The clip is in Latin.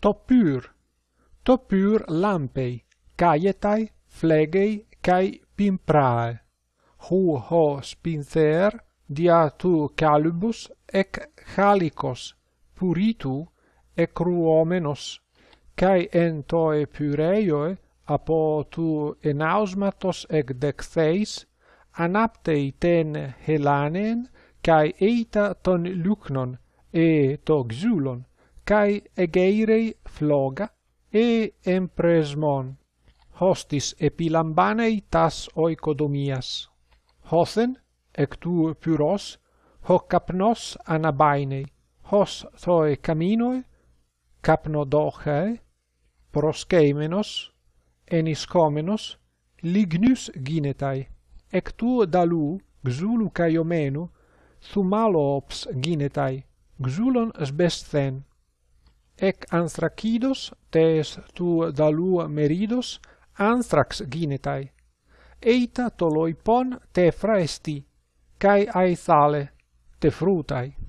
topyr, topyr lampei, caietai, flegei, kai pimprae. Hu ho spinter, dia tu calibus, ec halicos, puritu, ec ruomenos, kai en toe pyreioe, apo tu enausmatos ec dexeis anaptei ten helanen, kai eita ton lucnon, e to xulon, kai egeirei floga e empresmon. Hostis epilambanei tas oikodomias. Hothen, ectu pyros, hoc capnos anabainei, hos thoe caminoe, capnodochae, proskeimenos, eniskomenos, lignus ginetai, ectu dalu, xulu caiomenu, thumalops ginetai, xulon sbesthen, ec anstracidos tes tu dalua meridos anstrax ginetai. Eita toloipon te fraesti kai aithale te frutai.